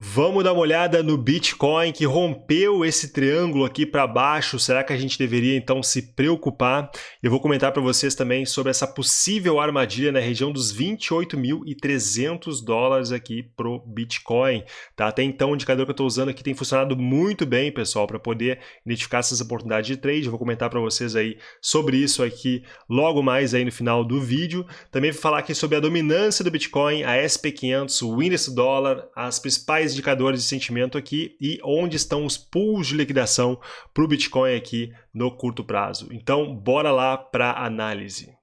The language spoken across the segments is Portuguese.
Vamos dar uma olhada no Bitcoin que rompeu esse triângulo aqui para baixo. Será que a gente deveria então se preocupar? Eu vou comentar para vocês também sobre essa possível armadilha na região dos 28.300 dólares aqui pro Bitcoin. Tá? Até então o indicador que eu estou usando aqui tem funcionado muito bem, pessoal, para poder identificar essas oportunidades de trade. Eu vou comentar para vocês aí sobre isso aqui logo mais aí no final do vídeo. Também vou falar aqui sobre a dominância do Bitcoin, a SP500, o índice dólar, as principais indicadores de sentimento aqui e onde estão os pools de liquidação para o Bitcoin aqui no curto prazo. Então, bora lá para a análise.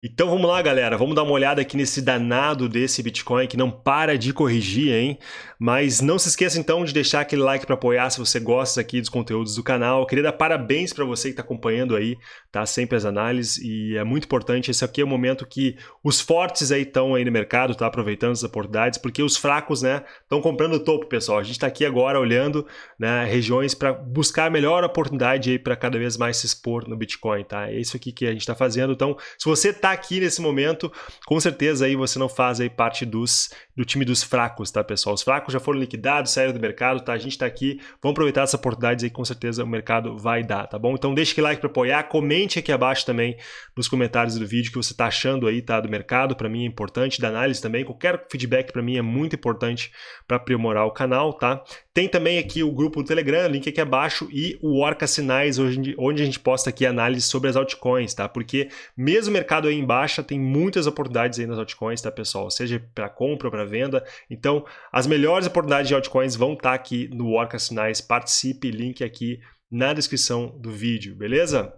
Então vamos lá, galera. Vamos dar uma olhada aqui nesse danado desse Bitcoin que não para de corrigir, hein? Mas não se esqueça então de deixar aquele like para apoiar se você gosta aqui dos conteúdos do canal. Eu queria dar parabéns para você que está acompanhando aí, tá? Sempre as análises e é muito importante. Esse aqui é o momento que os fortes aí estão aí no mercado, tá? Aproveitando as oportunidades, porque os fracos, né? Estão comprando o topo, pessoal. A gente está aqui agora olhando, né? Regiões para buscar a melhor oportunidade aí para cada vez mais se expor no Bitcoin, tá? É isso aqui que a gente está fazendo. Então, se você está aqui nesse momento, com certeza aí você não faz aí parte dos, do time dos fracos, tá, pessoal? Os fracos já foram liquidados, saíram do mercado, tá? A gente está aqui, vamos aproveitar essa oportunidade aí, com certeza o mercado vai dar, tá bom? Então deixa aquele like para apoiar, comente aqui abaixo também nos comentários do vídeo que você está achando aí, tá, do mercado, para mim é importante, da análise também, qualquer feedback para mim é muito importante para aprimorar o canal, tá? Tem também aqui o grupo do Telegram, link aqui abaixo, e o Orca Sinais, onde a gente posta aqui análise sobre as altcoins, tá? Porque mesmo o mercado aí em baixa, tem muitas oportunidades aí nas altcoins, tá, pessoal? Seja para compra ou para venda. Então, as melhores oportunidades de altcoins vão estar tá aqui no Orca Sinais. Participe, link aqui na descrição do vídeo, beleza?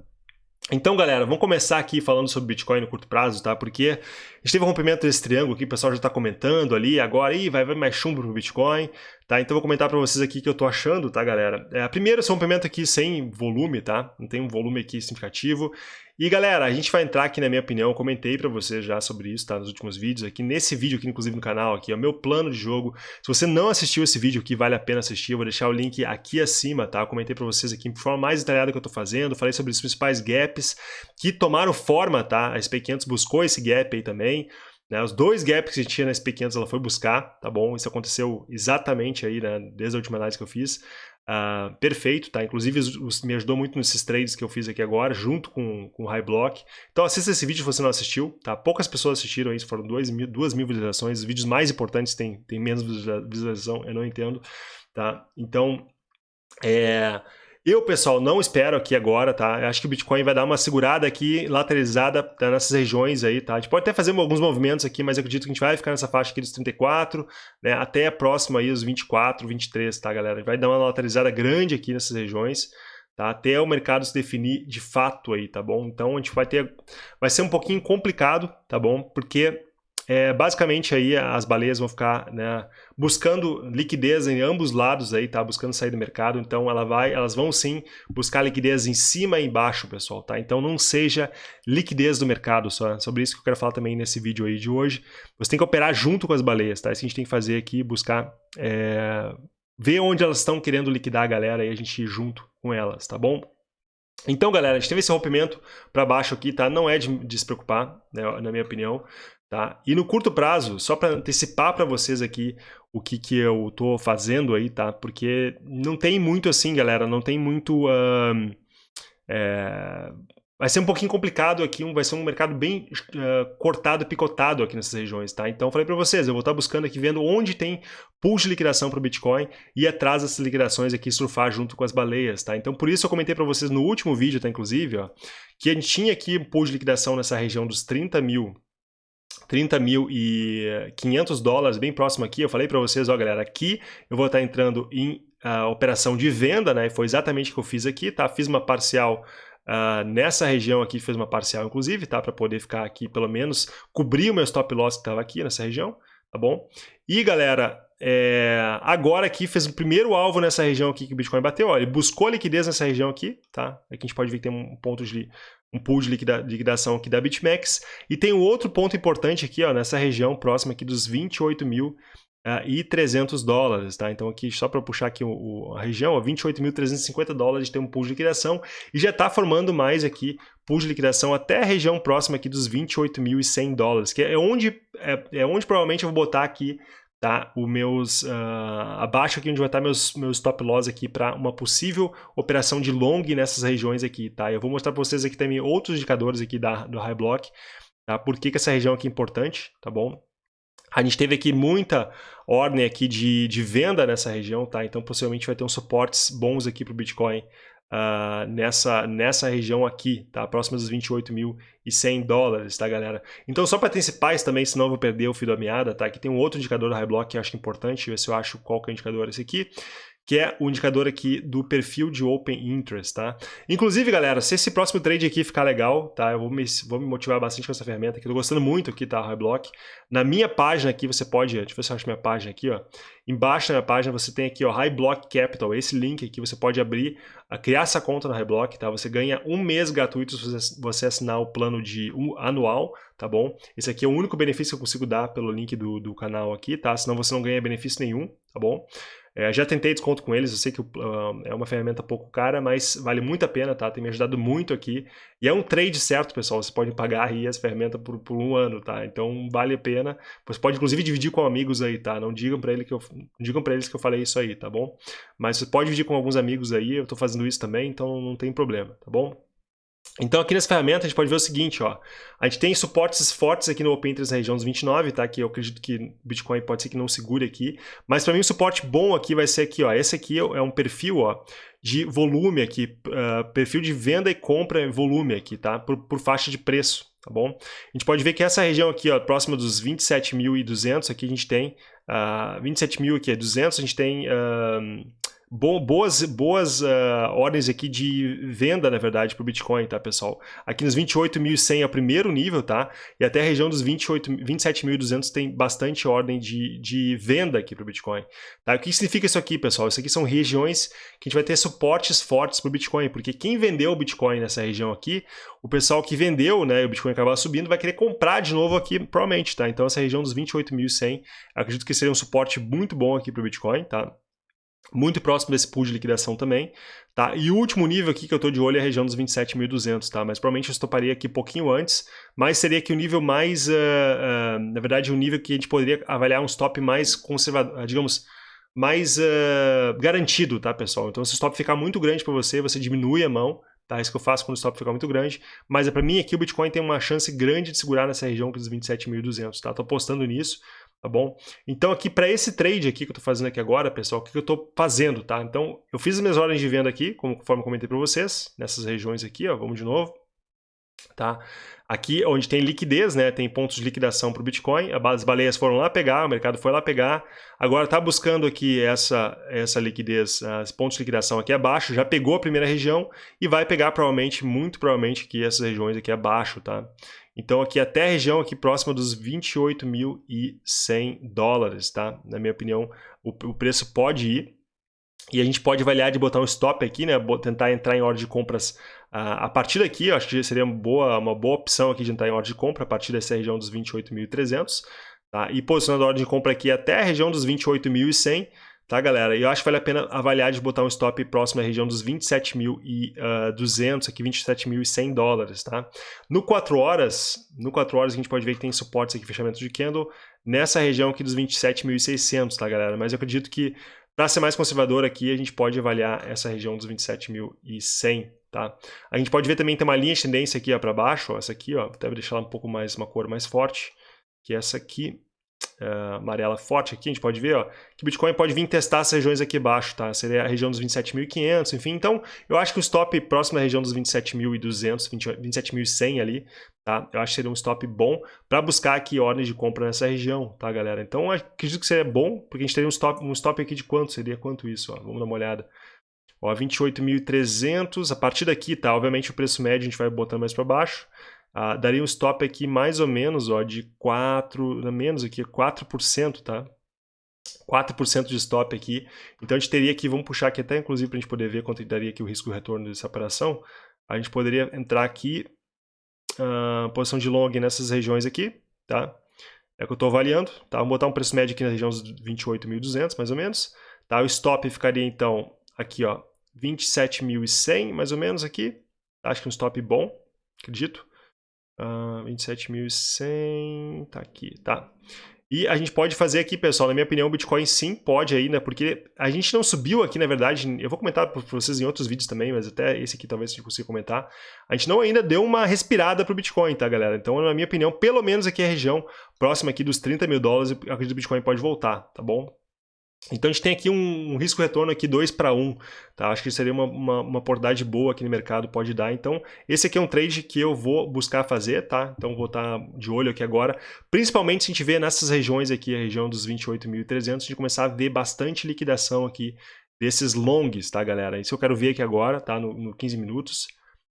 Então, galera, vamos começar aqui falando sobre Bitcoin no curto prazo, tá? Porque a gente teve um rompimento desse triângulo aqui, o pessoal já está comentando ali, agora, ih, vai, vai mais chumbo pro Bitcoin, tá? Então, vou comentar para vocês aqui o que eu tô achando, tá, galera? É, primeiro, esse rompimento aqui sem volume, tá? Não tem um volume aqui significativo. E galera, a gente vai entrar aqui na minha opinião, comentei para vocês já sobre isso, tá? Nos últimos vídeos aqui, nesse vídeo aqui, inclusive no canal aqui, é o meu plano de jogo. Se você não assistiu esse vídeo aqui, vale a pena assistir, eu vou deixar o link aqui acima, tá? Eu comentei para vocês aqui de forma mais detalhada que eu tô fazendo, falei sobre os principais gaps que tomaram forma, tá? A SP500 buscou esse gap aí também, né, os dois gaps que tinha na SP500 ela foi buscar, tá bom? Isso aconteceu exatamente aí, né, desde a última análise que eu fiz. Uh, perfeito, tá? Inclusive os, me ajudou muito nesses trades que eu fiz aqui agora, junto com, com o High Block. Então assista esse vídeo se você não assistiu, tá? Poucas pessoas assistiram isso, foram duas mil, duas mil visualizações. Os vídeos mais importantes têm, têm menos visualização, eu não entendo, tá? Então, é... Eu, pessoal, não espero aqui agora, tá? Eu acho que o Bitcoin vai dar uma segurada aqui, lateralizada tá? nessas regiões aí, tá? A gente pode até fazer alguns movimentos aqui, mas eu acredito que a gente vai ficar nessa faixa aqui dos 34, né? Até próximo aí os 24, 23, tá, galera? Vai dar uma lateralizada grande aqui nessas regiões, tá? Até o mercado se definir de fato aí, tá bom? Então, a gente vai ter... Vai ser um pouquinho complicado, tá bom? Porque é, basicamente aí as baleias vão ficar né, buscando liquidez em ambos lados aí, tá? Buscando sair do mercado, então ela vai, elas vão sim buscar liquidez em cima e embaixo, pessoal, tá? Então não seja liquidez do mercado só, sobre isso que eu quero falar também nesse vídeo aí de hoje. Você tem que operar junto com as baleias, tá? Isso que a gente tem que fazer aqui, buscar é, ver onde elas estão querendo liquidar a galera e a gente ir junto com elas, tá bom? Então, galera, a gente teve esse rompimento para baixo aqui, tá? Não é de, de se preocupar, né, na minha opinião. Tá? E no curto prazo, só para antecipar para vocês aqui o que, que eu estou fazendo aí, tá? Porque não tem muito assim, galera, não tem muito... Uh, é, vai ser um pouquinho complicado aqui, vai ser um mercado bem uh, cortado, picotado aqui nessas regiões, tá? Então, falei para vocês, eu vou estar tá buscando aqui, vendo onde tem pools de liquidação para o Bitcoin e atrás dessas liquidações aqui surfar junto com as baleias, tá? Então, por isso eu comentei para vocês no último vídeo, tá? Inclusive, ó, que a gente tinha aqui pool de liquidação nessa região dos 30 mil 30.500 dólares, bem próximo aqui. Eu falei para vocês, ó galera, aqui eu vou estar entrando em uh, operação de venda, né? Foi exatamente o que eu fiz aqui, tá? Fiz uma parcial uh, nessa região aqui, fiz uma parcial inclusive, tá? Para poder ficar aqui, pelo menos, cobrir o meu stop loss que estava aqui nessa região, tá bom? E galera, é, agora aqui fez o primeiro alvo nessa região aqui que o Bitcoin bateu, ó, ele buscou liquidez nessa região aqui, tá? Aqui a gente pode ver que tem um ponto de um pool de liquida, liquidação aqui da BitMEX. E tem um outro ponto importante aqui, ó, nessa região próxima aqui dos 28 mil uh, e 300 dólares, tá? Então aqui, só para puxar aqui o, o, a região, 28.350 dólares tem um pool de liquidação e já está formando mais aqui pool de liquidação até a região próxima aqui dos 28.100 dólares, que é onde, é, é onde provavelmente eu vou botar aqui tá? Os meus uh, abaixo aqui onde vai estar meus meus stop loss aqui para uma possível operação de long nessas regiões aqui, tá? Eu vou mostrar para vocês aqui também outros indicadores aqui da do high block, tá? Por que, que essa região aqui é importante, tá bom? A gente teve aqui muita ordem aqui de, de venda nessa região, tá? Então possivelmente vai ter uns suportes bons aqui para o Bitcoin uh, nessa, nessa região aqui, tá? Próxima dos 28.100 dólares, tá, galera? Então só para antecipar também, senão eu vou perder o fio da meada, tá? Aqui tem um outro indicador do High Block que eu acho importante, ver se eu acho qual que é o indicador esse aqui que é o indicador aqui do perfil de Open Interest, tá? Inclusive, galera, se esse próximo trade aqui ficar legal, tá? Eu vou me, vou me motivar bastante com essa ferramenta aqui, tô gostando muito aqui, tá? Highblock. Na minha página aqui, você pode, deixa eu ver se eu acho minha página aqui, ó. Embaixo da minha página você tem aqui, ó, Highblock Capital, esse link aqui, você pode abrir, criar essa conta no Highblock, tá? Você ganha um mês gratuito se você assinar o plano de um, anual, tá bom? Esse aqui é o único benefício que eu consigo dar pelo link do, do canal aqui, tá? Senão você não ganha benefício nenhum, tá bom? É, já tentei desconto com eles, eu sei que uh, é uma ferramenta pouco cara, mas vale muito a pena, tá? Tem me ajudado muito aqui. E é um trade certo, pessoal, você pode pagar aí as ferramentas por, por um ano, tá? Então vale a pena. Você pode inclusive dividir com amigos aí, tá? Não digam para ele que eu digam para eles que eu falei isso aí, tá bom? Mas você pode dividir com alguns amigos aí, eu tô fazendo isso também, então não tem problema, tá bom? Então aqui nessa ferramenta a gente pode ver o seguinte, ó, a gente tem suportes fortes aqui no Open Interest na região dos 29, tá? Que eu acredito que Bitcoin pode ser que não segure aqui, mas para mim o suporte bom aqui vai ser aqui, ó, esse aqui é um perfil, ó, de volume aqui, uh, perfil de venda e compra volume aqui, tá? Por, por faixa de preço, tá bom? A gente pode ver que essa região aqui, ó, próxima dos 27.200, aqui a gente tem uh, ah, 27.000 aqui é 200, a gente tem uh, boas, boas uh, ordens aqui de venda, na verdade, para o Bitcoin, tá, pessoal? Aqui nos 28.100 é o primeiro nível, tá? E até a região dos 27.200 tem bastante ordem de, de venda aqui para o Bitcoin. Tá? O que significa isso aqui, pessoal? Isso aqui são regiões que a gente vai ter suportes fortes para o Bitcoin, porque quem vendeu o Bitcoin nessa região aqui, o pessoal que vendeu, né, o Bitcoin acabar subindo, vai querer comprar de novo aqui, provavelmente, tá? Então essa região dos 28.100, acredito que seria um suporte muito bom aqui para o Bitcoin, tá? Muito próximo desse pool de liquidação também, tá? E o último nível aqui que eu estou de olho é a região dos 27.200, tá? Mas provavelmente eu estoparia aqui pouquinho antes, mas seria aqui o nível mais, uh, uh, na verdade, um nível que a gente poderia avaliar um stop mais conservador, digamos, mais uh, garantido, tá, pessoal? Então se o stop ficar muito grande para você, você diminui a mão, tá? Isso que eu faço quando o stop ficar muito grande, mas é para mim aqui o Bitcoin tem uma chance grande de segurar nessa região dos 27.200, tá? Tô apostando nisso, tá bom? Então aqui para esse trade aqui que eu estou fazendo aqui agora, pessoal, o que eu estou fazendo, tá? Então eu fiz as minhas ordens de venda aqui, conforme eu comentei para vocês, nessas regiões aqui, ó, vamos de novo, tá? Aqui onde tem liquidez, né, tem pontos de liquidação para o Bitcoin, as baleias foram lá pegar, o mercado foi lá pegar, agora está buscando aqui essa, essa liquidez, os pontos de liquidação aqui abaixo, já pegou a primeira região e vai pegar provavelmente, muito provavelmente aqui essas regiões aqui abaixo, tá? Então aqui até a região aqui próxima dos 28.100 dólares, tá? Na minha opinião, o, o preço pode ir, e a gente pode avaliar de botar um stop aqui, né? Tentar entrar em ordem de compras uh, a partir daqui. Eu acho que seria uma boa, uma boa opção aqui de entrar em ordem de compra a partir dessa região dos 28.300. Tá? E posicionando a ordem de compra aqui até a região dos 28.100. Tá, galera? E eu acho que vale a pena avaliar de botar um stop próximo à região dos 27.200, aqui 27.100 dólares, tá? No 4 horas, no 4 horas a gente pode ver que tem suportes aqui, fechamento de candle, nessa região aqui dos 27.600, tá, galera? Mas eu acredito que para ser mais conservador aqui, a gente pode avaliar essa região dos 27.100, tá? A gente pode ver também tem uma linha de tendência aqui para baixo, ó, essa aqui, ó, até deixar ela um pouco mais, uma cor mais forte, que é essa aqui, uh, amarela forte aqui, a gente pode ver ó, que Bitcoin pode vir testar essas regiões aqui abaixo, tá? Seria a região dos 27.500, enfim. Então, eu acho que o stop próximo à região dos 27.200, 27.100 ali, tá? Eu acho que seria um stop bom para buscar aqui ordens de compra nessa região, tá, galera? Então, acredito que seria bom, porque a gente teria um stop, um stop aqui de quanto? Seria quanto isso? Ó? Vamos dar uma olhada. Ó, 28.300, a partir daqui, tá? Obviamente o preço médio a gente vai botando mais para baixo. Ah, daria um stop aqui mais ou menos ó, de 4, menos aqui, 4%, tá? 4% de stop aqui. Então a gente teria aqui, vamos puxar aqui até inclusive para a gente poder ver quanto daria aqui o risco de retorno dessa operação. A gente poderia entrar aqui, uh, posição de long nessas regiões aqui, tá? é que eu estou avaliando, tá? Vamos botar um preço médio aqui na região dos 28.200, mais ou menos, tá? O stop ficaria, então, aqui, ó, 27.100, mais ou menos aqui, acho que um stop bom, acredito, uh, ah, 27.100, tá aqui, tá? E a gente pode fazer aqui, pessoal, na minha opinião, o Bitcoin sim pode aí, né? Porque a gente não subiu aqui, na verdade, eu vou comentar para vocês em outros vídeos também, mas até esse aqui talvez a gente consiga comentar. A gente não ainda deu uma respirada para o Bitcoin, tá, galera? Então, na minha opinião, pelo menos aqui a região próxima aqui dos 30 mil dólares, eu acredito que o Bitcoin pode voltar, tá bom? Então a gente tem aqui um, um risco-retorno aqui 2 para 1, tá? Acho que seria uma, uma, uma, oportunidade boa aqui no mercado, pode dar. Então esse aqui é um trade que eu vou buscar fazer, tá? Então vou estar tá de olho aqui agora, principalmente se a gente vê nessas regiões aqui, a região dos 28.300, a gente começar a ver bastante liquidação aqui desses longs, tá galera? Isso eu quero ver aqui agora, tá? No, no 15 minutos,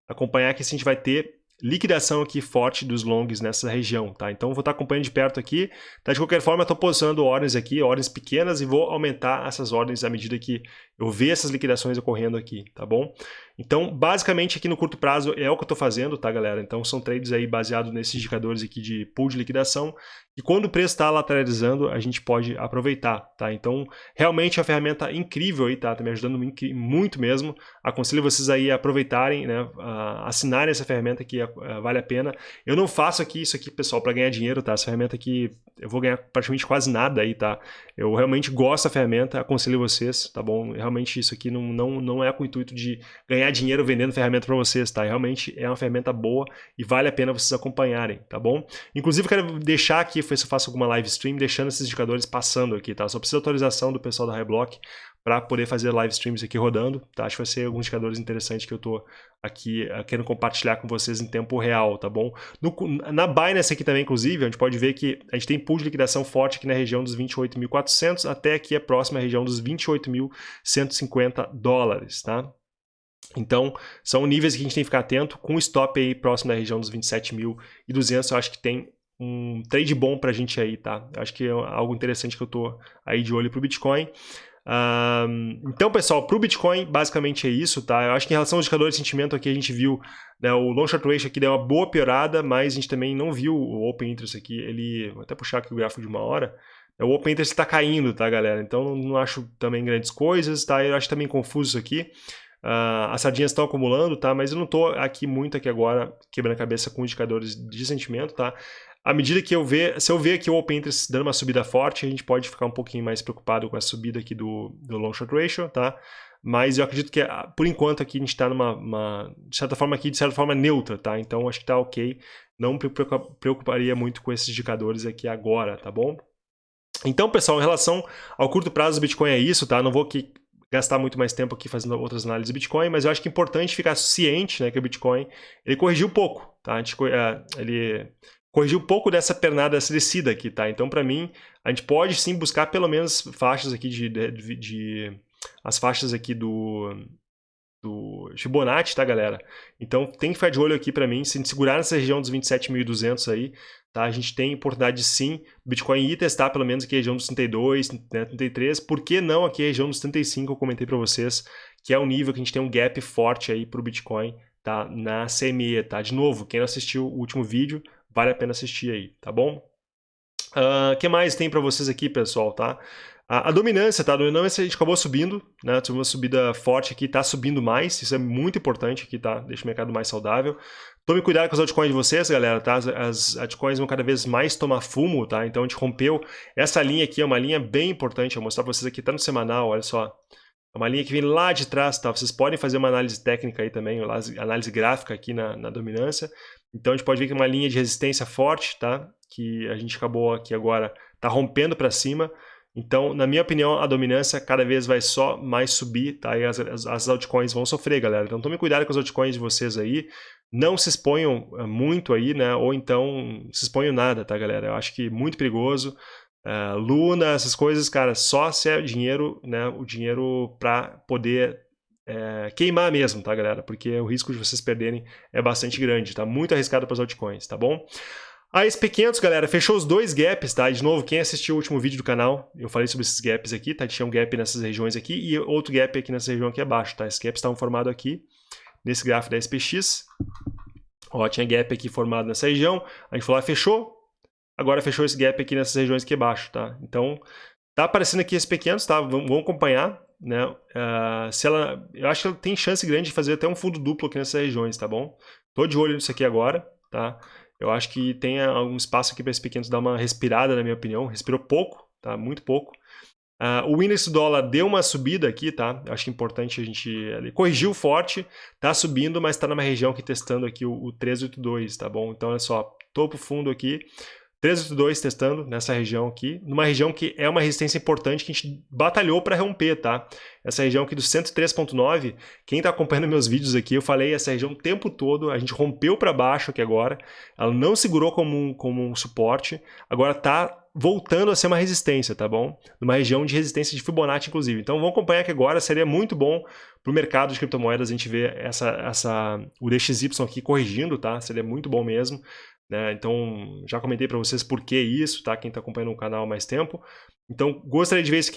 acompanhar que se a gente vai ter liquidação aqui forte dos longs nessa região, tá? Então vou estar acompanhando de perto aqui, tá? De qualquer forma, estou posicionando ordens aqui, ordens pequenas e vou aumentar essas ordens à medida que eu ver essas liquidações ocorrendo aqui, tá bom? Então, basicamente aqui no curto prazo é o que eu estou fazendo, tá galera? Então são trades aí baseados nesses indicadores aqui de pool de liquidação e quando o preço está lateralizando, a gente pode aproveitar, tá? Então, realmente é uma ferramenta incrível aí, tá? Tá me ajudando muito mesmo. Aconselho vocês aí a aproveitarem, né? A assinarem essa ferramenta que vale a pena. Eu não faço aqui isso aqui, pessoal, para ganhar dinheiro, tá? Essa ferramenta aqui eu vou ganhar praticamente quase nada aí, tá? Eu realmente gosto da ferramenta, aconselho vocês, tá bom? Realmente isso aqui não, não, não é com o intuito de ganhar dinheiro vendendo ferramenta para vocês, tá? Realmente é uma ferramenta boa e vale a pena vocês acompanharem, tá bom? Inclusive, eu quero deixar aqui, se eu faço alguma live stream, deixando esses indicadores passando aqui, tá? Só precisa autorização do pessoal da Highblock para poder fazer live streams aqui rodando, tá? Acho que vai ser alguns indicadores interessantes que eu estou aqui uh, querendo compartilhar com vocês em tempo real, tá bom? No, na Binance aqui também, inclusive, a gente pode ver que a gente tem pool de liquidação forte aqui na região dos 28.400 até aqui a próxima região dos 28.150 dólares, tá? Então, são níveis que a gente tem que ficar atento, com stop aí próximo da região dos 27.200, eu acho que tem um trade bom pra gente aí, tá? Eu acho que é algo interessante que eu tô aí de olho pro Bitcoin. Um, então, pessoal, para o Bitcoin, basicamente é isso, tá? Eu acho que em relação ao indicador de sentimento aqui, a gente viu né, o long short ratio aqui deu uma boa piorada, mas a gente também não viu o open interest aqui, ele, vou até puxar aqui o gráfico de uma hora, o open interest está caindo, tá, galera? Então, não acho também grandes coisas, tá? Eu acho também confuso isso aqui. Uh, as sardinhas estão acumulando, tá? Mas eu não estou aqui muito aqui agora quebrando a cabeça com indicadores de sentimento, tá? à medida que eu ver, se eu ver aqui o Open Interest dando uma subida forte, a gente pode ficar um pouquinho mais preocupado com a subida aqui do, do Long Short Ratio, tá? Mas eu acredito que, ah, por enquanto, aqui a gente está numa, uma, de certa forma, aqui, de certa forma, neutra, tá? Então, acho que está ok. Não me preocuparia muito com esses indicadores aqui agora, tá bom? Então, pessoal, em relação ao curto prazo do Bitcoin é isso, tá? Não vou aqui gastar muito mais tempo aqui fazendo outras análises do Bitcoin, mas eu acho que é importante ficar ciente, né, que o Bitcoin, ele corrigiu pouco, tá? Gente, ah, ele corrigir um pouco dessa pernada, dessa descida aqui, tá? Então, para mim, a gente pode sim buscar pelo menos faixas aqui de, de, de as faixas aqui do, do Fibonacci, tá, galera? Então, tem que ficar de olho aqui para mim, se segurar nessa região dos 27.200 aí, tá? A gente tem oportunidade sim, o Bitcoin ir testar pelo menos aqui a região dos 32, né, 33, por que não aqui a região dos 35, eu comentei para vocês, que é um nível que a gente tem um gap forte aí para o Bitcoin, tá? Na CME, tá? De novo, quem não assistiu o último vídeo, vale a pena assistir aí, tá bom? O uh, ah, que mais tem para vocês aqui, pessoal, tá? A, a, dominância, tá? A dominância a gente acabou subindo, né? Tive uma subida forte aqui, tá subindo mais, isso é muito importante aqui, tá? Deixa o mercado mais saudável. Tome cuidado com as altcoins de vocês, galera, tá? As, altcoins vão cada vez mais tomar fumo, tá? Então a gente rompeu. Essa linha aqui é uma linha bem importante, vou mostrar para vocês aqui, tá no semanal, olha só. É uma linha que vem lá de trás, tá? Vocês podem fazer uma análise técnica aí também, análise gráfica aqui na, na dominância. Então a gente pode ver que é uma linha de resistência forte, tá? Que a gente acabou aqui agora, tá rompendo para cima. Então, na minha opinião, a dominância cada vez vai só mais subir, tá? E as, as, as altcoins vão sofrer, galera. Então tome cuidado com as altcoins de vocês aí. Não se exponham eh, muito aí, né? Ou então se exponham nada, tá, galera? Eu acho que muito perigoso. Uh, Luna, essas coisas, cara, só se é dinheiro, né? O dinheiro para poder é, queimar mesmo, tá, galera? Porque o risco de vocês perderem é bastante grande, tá? Muito arriscado para as altcoins, tá bom? A SP500, galera, fechou os dois gaps, tá? De novo, quem assistiu o último vídeo do canal, eu falei sobre esses gaps aqui, tá? Tinha um gap nessas regiões aqui e outro gap aqui nessa região aqui abaixo, tá? Esses gaps estavam formados aqui, nesse gráfico da SPX. Ó, tinha gap aqui formado nessa região, a gente foi lá, fechou, agora fechou esse gap aqui nessas regiões aqui abaixo, tá? Então, tá aparecendo aqui esses pequenos, tá? Vamos, vamos acompanhar, né? Uh, se ela, eu acho que ela tem chance grande de fazer até um fundo duplo aqui nessas regiões, tá bom? Tô de olho nisso aqui agora, tá? Eu acho que tem algum espaço aqui para esses pequenos dar uma respirada, na minha opinião. Respirou pouco, tá? Muito pouco. Uh, o índice dólar deu uma subida aqui, tá? Acho que é importante a gente... Ele corrigiu forte, tá subindo, mas está numa região aqui testando aqui o, o 382, tá bom? Então, olha só, topo fundo aqui, 382 testando nessa região aqui, numa região que é uma resistência importante que a gente batalhou para romper, tá? Essa região aqui do 103.9, quem está acompanhando meus vídeos aqui, eu falei essa região o tempo todo, a gente rompeu para baixo aqui agora, ela não segurou como um, como um suporte, agora está voltando a ser uma resistência, tá bom? Numa região de resistência de Fibonacci, inclusive. Então vamos acompanhar aqui agora, seria muito bom para o mercado de criptomoedas a gente ver essa, essa, o DXY aqui corrigindo, tá? Seria muito bom mesmo. Né? Então, já comentei para vocês por que isso, tá? Quem está acompanhando o canal há mais tempo. Então, gostaria de ver isso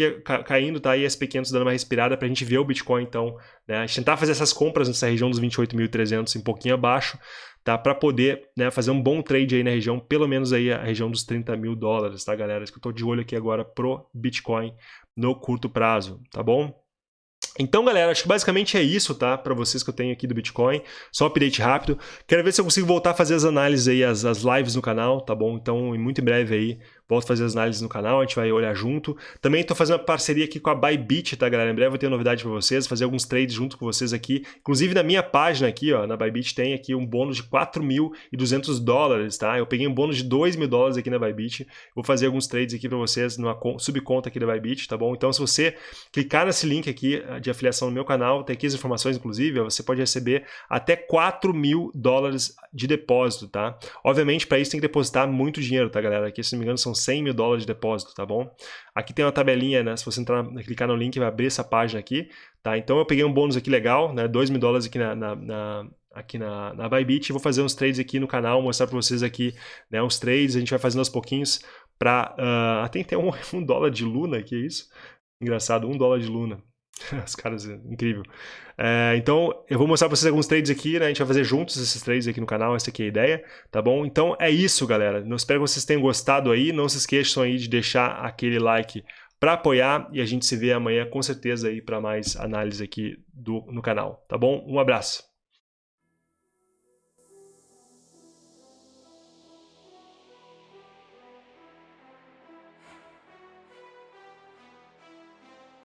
caindo, tá? E SP500 dando uma respirada para a gente ver o Bitcoin, então, né? A gente tentar fazer essas compras nessa região dos 28.300, um pouquinho abaixo, tá? Para poder né, fazer um bom trade aí na região, pelo menos aí a região dos 30 mil dólares, tá, galera? Isso que eu estou de olho aqui agora pro Bitcoin no curto prazo, tá bom? Então, galera, acho que basicamente é isso, tá? Para vocês que eu tenho aqui do Bitcoin. Só um update rápido. Quero ver se eu consigo voltar a fazer as análises aí, as, as lives no canal, tá bom? Então, muito em breve aí, volto a fazer as análises no canal, a gente vai olhar junto. Também estou fazendo uma parceria aqui com a Bybit, tá, galera? Em breve eu vou ter novidade para vocês, fazer alguns trades junto com vocês aqui. Inclusive, na minha página aqui, ó, na Bybit, tem aqui um bônus de 4.200 dólares, tá? Eu peguei um bônus de 2 mil dólares aqui na Bybit. Vou fazer alguns trades aqui para vocês numa subconta aqui da Bybit, tá bom? Então, se você clicar nesse link aqui eh, de afiliação no meu canal, tem aqui as informações, inclusive, você pode receber até 4 mil dólares de depósito, tá? Obviamente, para isso tem que depositar muito dinheiro, tá, galera? Aqui, se não me engano, são 100 mil dólares de depósito, tá bom? Aqui tem uma tabelinha, né? Se você entrar, clicar no link, vai abrir essa página aqui, tá? Então eu peguei um bônus aqui legal, né? 2 mil dólares aqui na, na, na aqui na, na Bybit, vou fazer uns trades aqui no canal, mostrar para vocês aqui, né, uns trades, a gente vai fazendo aos pouquinhos para, uh, ah, tem até um, um dólar de Luna, que é isso? Engraçado, um dólar de Luna, Os caras, incrível. É, então, eu vou mostrar para vocês alguns trades aqui, né? A gente vai fazer juntos esses trades aqui no canal, essa aqui é a ideia, tá bom? Então, é isso, galera. Eu espero que vocês tenham gostado aí. Não se esqueçam aí de deixar aquele like para apoiar e a gente se vê amanhã com certeza aí para mais análise aqui do, no canal, tá bom? Um abraço.